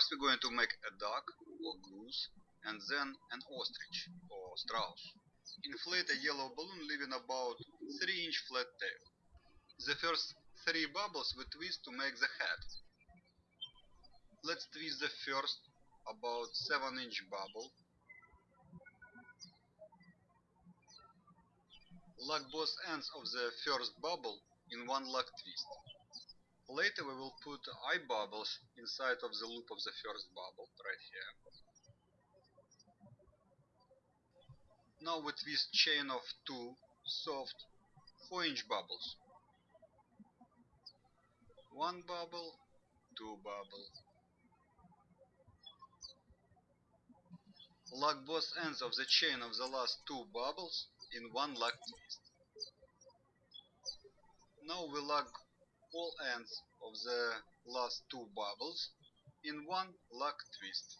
First we're going to make a duck or goose and then an ostrich or strauss. Inflate a yellow balloon leaving about 3 inch flat tail. The first 3 bubbles we twist to make the head. Let's twist the first about 7 inch bubble. Lock both ends of the first bubble in one lock twist. Later we will put eye bubbles inside of the loop of the first bubble, right here. Now we twist chain of two soft 4 inch bubbles. One bubble, two bubble. Lock both ends of the chain of the last two bubbles in one lock twist. Now we lock all ends of the last two bubbles in one lock twist.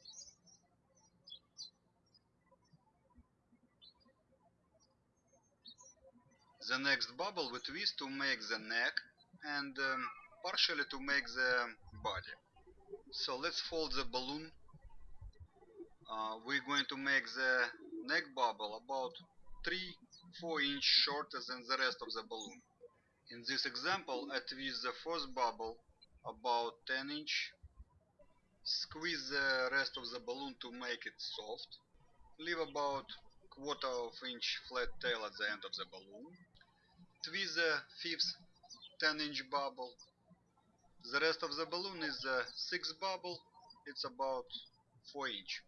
The next bubble we twist to make the neck and um, partially to make the body. So let's fold the balloon. Uh, we're going to make the neck bubble about 3-4 inch shorter than the rest of the balloon. In this example, I twist the first bubble about 10 inch, squeeze the rest of the balloon to make it soft, leave about quarter of inch flat tail at the end of the balloon, twist the fifth 10 inch bubble, the rest of the balloon is the sixth bubble, it's about 4 inch.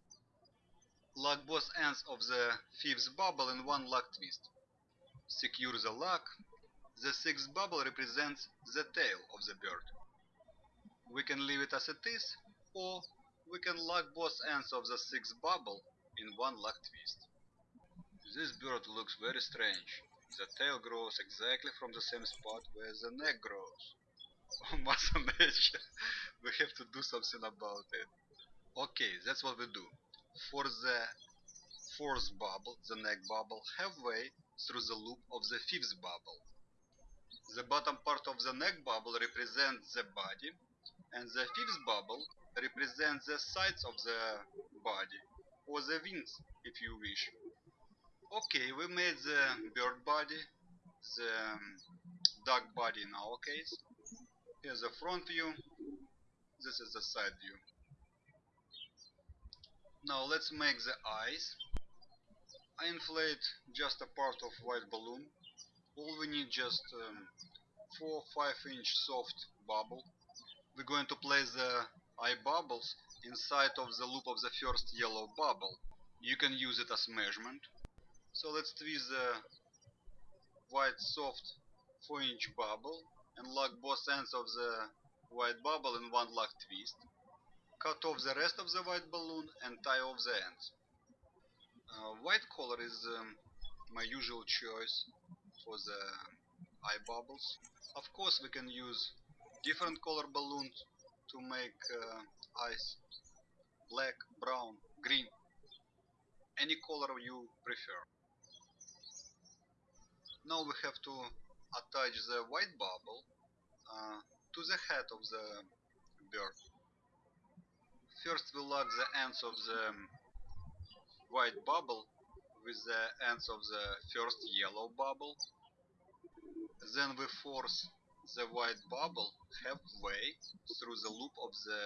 Lock both ends of the fifth bubble in one lock twist. Secure the lock the sixth bubble represents the tail of the bird. We can leave it as it is, or we can lock both ends of the sixth bubble in one lock twist. This bird looks very strange. The tail grows exactly from the same spot where the neck grows. Oh, Nature, we have to do something about it. Okay, that's what we do. For the fourth bubble, the neck bubble, halfway through the loop of the fifth bubble. The bottom part of the neck bubble represents the body, and the fifth bubble represents the sides of the body, or the wings, if you wish. Okay, we made the bird body, the um, duck body in our case. Here's the front view, this is the side view. Now let's make the eyes. I inflate just a part of white balloon all we need just um, 4 5 inch soft bubble. We're going to place the eye bubbles inside of the loop of the first yellow bubble. You can use it as measurement. So let's twist the white soft 4 inch bubble and lock both ends of the white bubble in one lock twist. Cut off the rest of the white balloon and tie off the ends. Uh, white color is um, my usual choice for the eye bubbles. Of course we can use different color balloons to make uh, eyes black, brown, green, any color you prefer. Now we have to attach the white bubble uh, to the head of the bird. First we lock the ends of the white bubble with the ends of the first yellow bubble. Then we force the white bubble halfway through the loop of the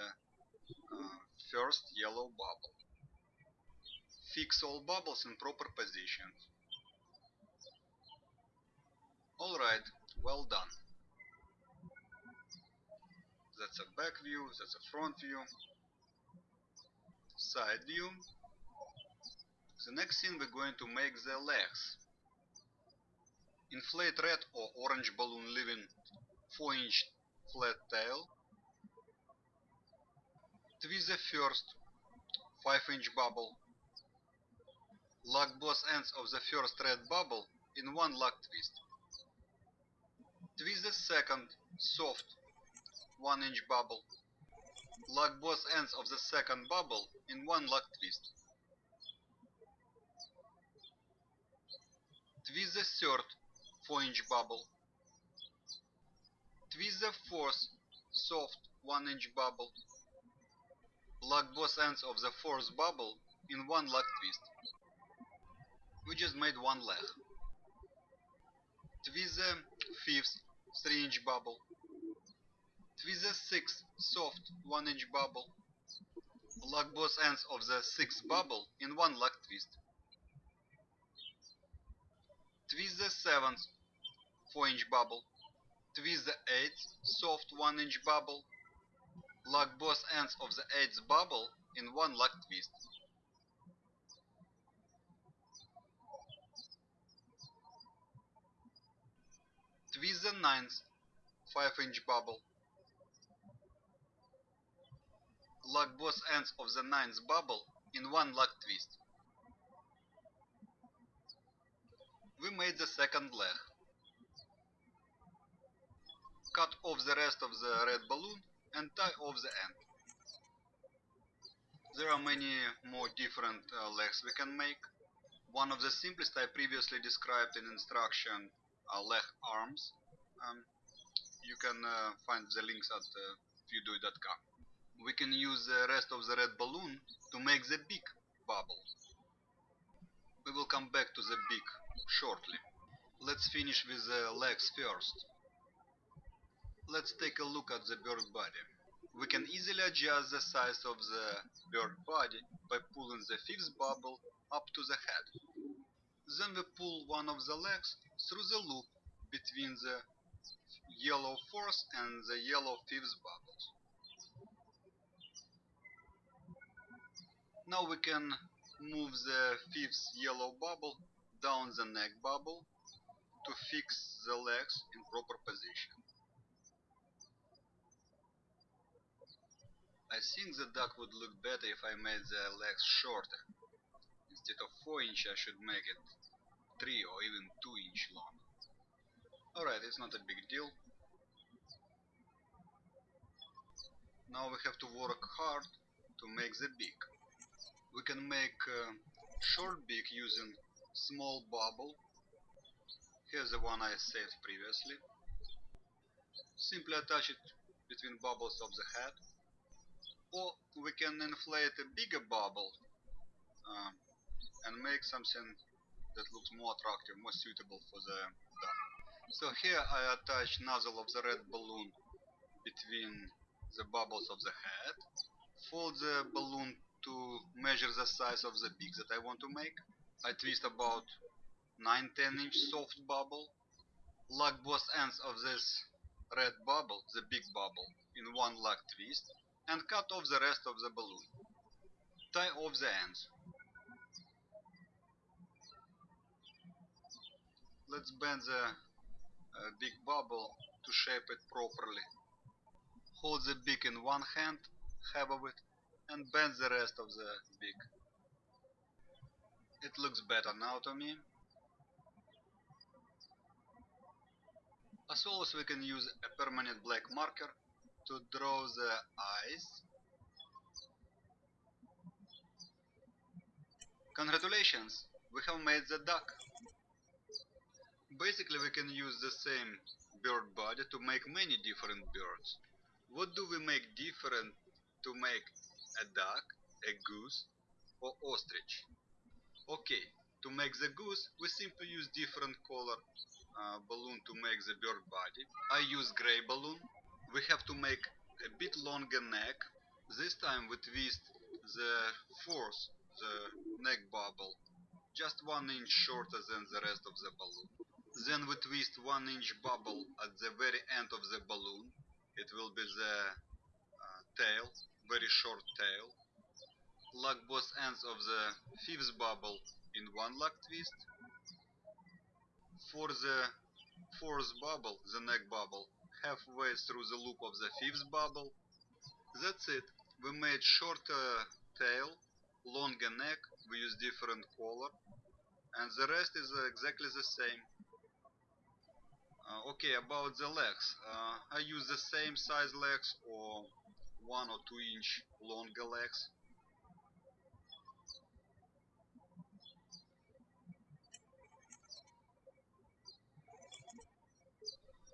uh, first yellow bubble. Fix all bubbles in proper position. Alright, well done. That's a back view, that's a front view, side view, the next thing we're going to make the legs. Inflate red or orange balloon leaving 4 inch flat tail. Twist the first 5 inch bubble. Lock both ends of the first red bubble in one lock twist. Twist the second soft 1 inch bubble. Lock both ends of the second bubble in one lock twist. Twist the third 4 inch bubble. Twist the fourth soft 1 inch bubble. Lock both ends of the fourth bubble in one lock twist. We just made one leg. Twist the fifth 3 inch bubble. Twist the sixth soft 1 inch bubble. Lock both ends of the sixth bubble in one lock twist. Twist the seventh 4 inch bubble. Twist the eighth soft 1 inch bubble. Lock both ends of the eighth bubble in one lock twist. Twist the ninth 5 inch bubble. Lock both ends of the ninth bubble in one lock twist. We made the second leg. Cut off the rest of the red balloon and tie off the end. There are many more different uh, legs we can make. One of the simplest I previously described in instruction are leg arms. Um, you can uh, find the links at uh. We can use the rest of the red balloon to make the big bubble. We will come back to the big shortly. Let's finish with the legs first. Let's take a look at the bird body. We can easily adjust the size of the bird body by pulling the fifth bubble up to the head. Then we pull one of the legs through the loop between the yellow fourth and the yellow fifth bubbles. Now we can move the fifth yellow bubble down the neck bubble to fix the legs in proper position. I think the duck would look better if I made the legs shorter. Instead of 4 inch I should make it 3 or even 2 inch long. Alright, it's not a big deal. Now we have to work hard to make the beak. We can make a short beak using small bubble. Here's the one I saved previously. Simply attach it between bubbles of the head or we can inflate a bigger bubble uh, and make something that looks more attractive, more suitable for the duck. So here I attach nozzle of the red balloon between the bubbles of the head, fold the balloon to measure the size of the beak that I want to make. I twist about 9-10 inch soft bubble, lock both ends of this red bubble, the big bubble, in one lock twist, and cut off the rest of the balloon. Tie off the ends. Let's bend the uh, big bubble to shape it properly. Hold the beak in one hand, half of it, and bend the rest of the beak. It looks better now to me. As always we can use a permanent black marker to draw the eyes. Congratulations, we have made the duck. Basically we can use the same bird body to make many different birds. What do we make different to make a duck, a goose or ostrich? Okay, to make the goose we simply use different color uh, balloon to make the bird body. I use gray balloon we have to make a bit longer neck. This time we twist the fourth, the neck bubble, just one inch shorter than the rest of the balloon. Then we twist one inch bubble at the very end of the balloon. It will be the uh, tail, very short tail. Lock both ends of the fifth bubble in one lock twist. For the fourth bubble, the neck bubble, halfway through the loop of the fifth bubble. That's it. We made shorter tail, longer neck, we use different color, and the rest is exactly the same. Uh, okay, about the legs. Uh, I use the same size legs or one or two inch longer legs.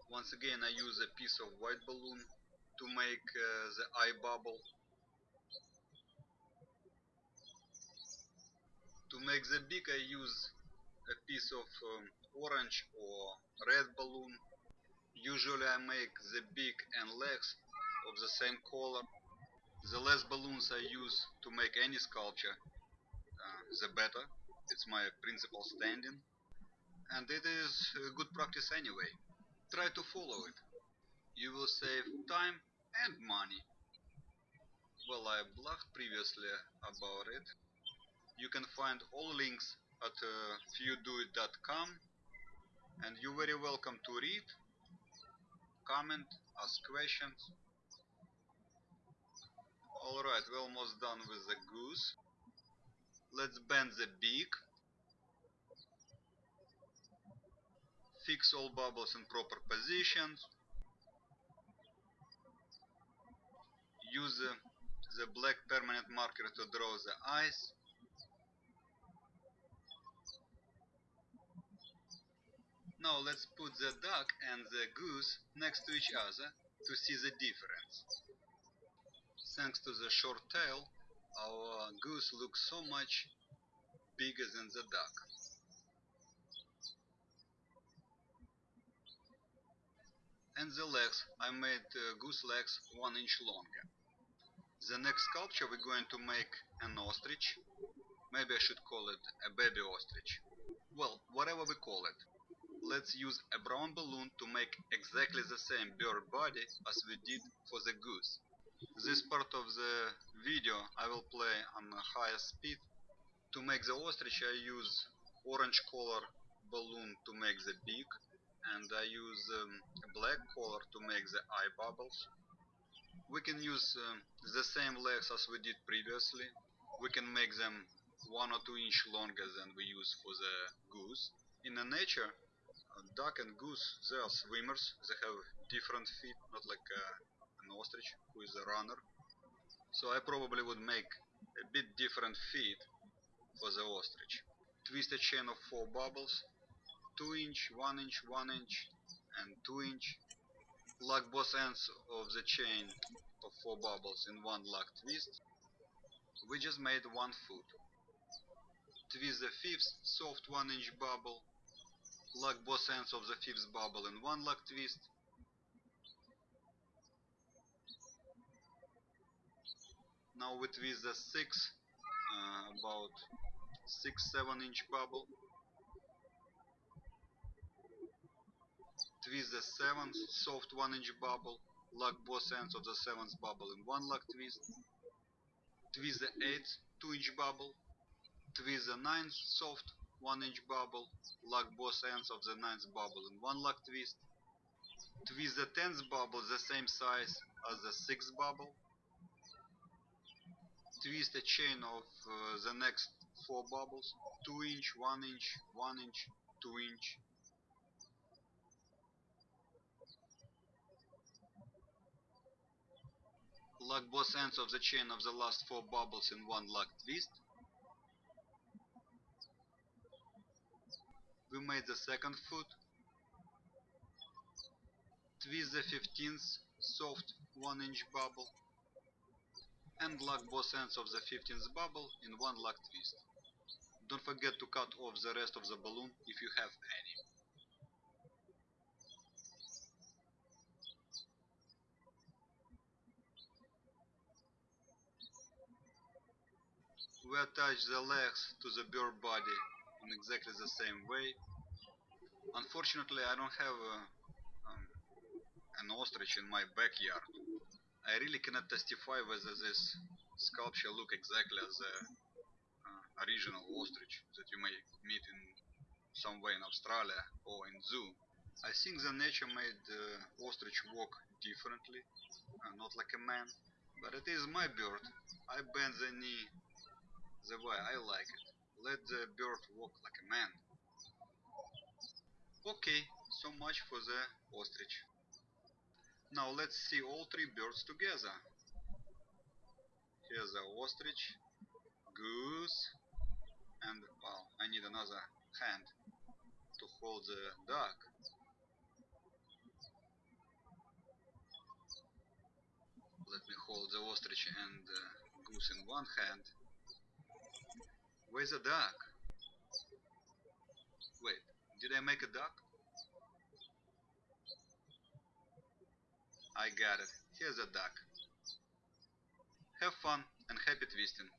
Once again I use a piece of white balloon to make uh, the eye bubble. To make the beak I use a piece of um, orange or red balloon. Usually I make the beak and legs of the same color. The less balloons I use to make any sculpture, uh, the better. It's my principle standing. And it is good practice anyway. Try to follow it. You will save time and money. Well, I blogged previously about it. You can find all links at uh, fewdoit.com and you're very welcome to read, comment, ask questions. Alright, we're almost done with the goose. Let's bend the beak. Fix all bubbles in proper positions. Use the, the black permanent marker to draw the eyes. Now let's put the duck and the goose next to each other to see the difference. Thanks to the short tail, our goose looks so much bigger than the duck. And the legs, I made uh, goose legs one inch longer. The next sculpture we're going to make an ostrich. Maybe I should call it a baby ostrich. Well, whatever we call it. Let's use a brown balloon to make exactly the same bird body as we did for the goose. This part of the video I will play on a higher speed. To make the ostrich I use orange color balloon to make the beak and I use um, black color to make the eye bubbles. We can use um, the same legs as we did previously. We can make them one or two inch longer than we use for the goose. In the nature, duck and goose, they are swimmers. They have different feet, not like uh, an ostrich who is a runner. So I probably would make a bit different feet for the ostrich. Twist a chain of 4 bubbles, 2 inch, 1 inch, 1 inch and 2 inch. Lock both ends of the chain of 4 bubbles in one lock twist. We just made one foot. Twist the fifth soft 1 inch bubble. Lock both ends of the fifth bubble in one lock twist. Now twist the sixth, uh, about 6-7 inch bubble. Twist the seventh, soft 1 inch bubble. Lock both ends of the seventh bubble in one lock twist. Twist the eighth, 2 inch bubble. Twist the ninth, soft 1 inch bubble. Lock both ends of the ninth bubble in one lock twist. Twist the tenth bubble the same size as the sixth bubble twist the chain of uh, the next four bubbles. 2 inch 1 inch 1 inch 2 inch. Lock both ends of the chain of the last four bubbles in one lock twist. We made the second foot. Twist the 15th soft 1 inch bubble and lock both ends of the 15th bubble in one lock twist. Don't forget to cut off the rest of the balloon if you have any. We attach the legs to the bird body in exactly the same way. Unfortunately I don't have a, um, an ostrich in my backyard. I really cannot testify whether this sculpture look exactly as the uh, original ostrich that you may meet in somewhere in Australia or in zoo. I think the nature made the ostrich walk differently, uh, not like a man, but it is my bird. I bend the knee the way I like it. Let the bird walk like a man. Okay, so much for the ostrich. Now let's see all three birds together. Here's the ostrich, goose, and well, I need another hand to hold the duck. Let me hold the ostrich and goose in one hand. Where's the duck? Wait, did I make a duck? I got it. Here's a duck. Have fun and happy twisting.